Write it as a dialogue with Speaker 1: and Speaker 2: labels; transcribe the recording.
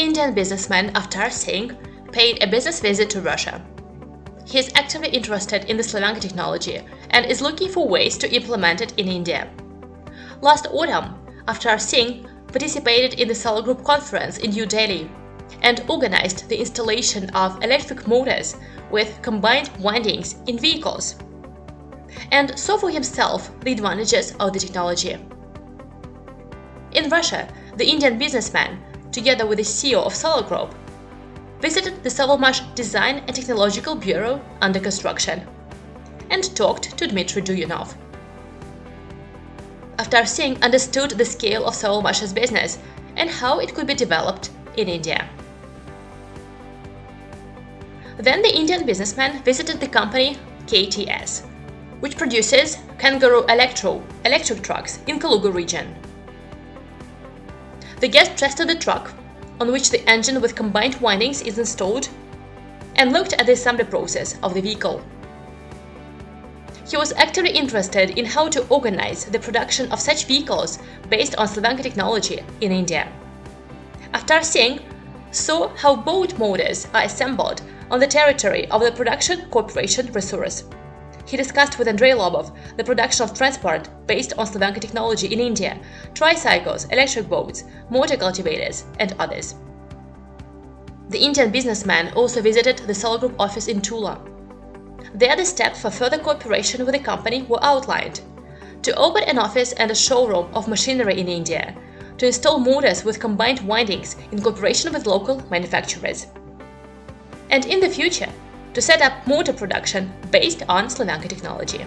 Speaker 1: Indian businessman Avtar Singh paid a business visit to Russia. He is actively interested in the Slavyanka technology and is looking for ways to implement it in India. Last autumn, Avtar Singh participated in the Solar Group conference in New Delhi and organized the installation of electric motors with combined windings in vehicles and saw for himself the advantages of the technology. In Russia, the Indian businessman, together with the CEO of Solar Group, visited the Sovelmash Design and Technological Bureau under construction and talked to Dmitry Duyunov. After seeing understood the scale of Sovelmash's business and how it could be developed in India. Then the Indian businessman visited the company KTS, which produces Kangaroo Electro electric trucks in Kaluga region. The guest tested the truck, on which the engine with combined windings is installed, and looked at the assembly process of the vehicle. He was actively interested in how to organize the production of such vehicles based on Slavyanka technology in India. After Singh saw how boat motors are assembled on the territory of the Production Corporation Resource. He discussed with Andrei Lobov the production of transport based on Slavyanka technology in India, tricycles, electric boats, motor cultivators, and others. The Indian businessman also visited the Solar Group office in Tula. There the steps for further cooperation with the company were outlined. To open an office and a showroom of machinery in India, to install motors with combined windings in cooperation with local manufacturers and in the future to set up motor production based on Slavyanka technology.